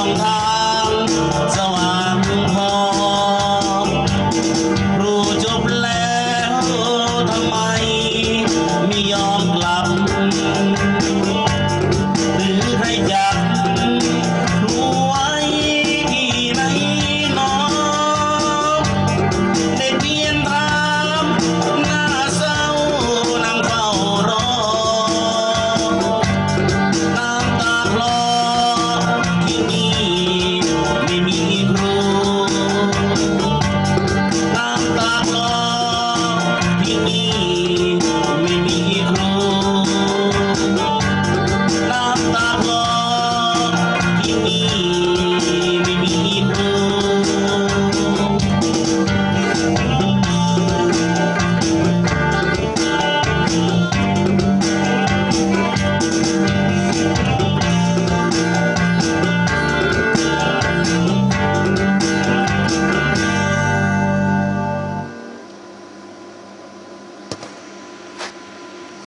long time.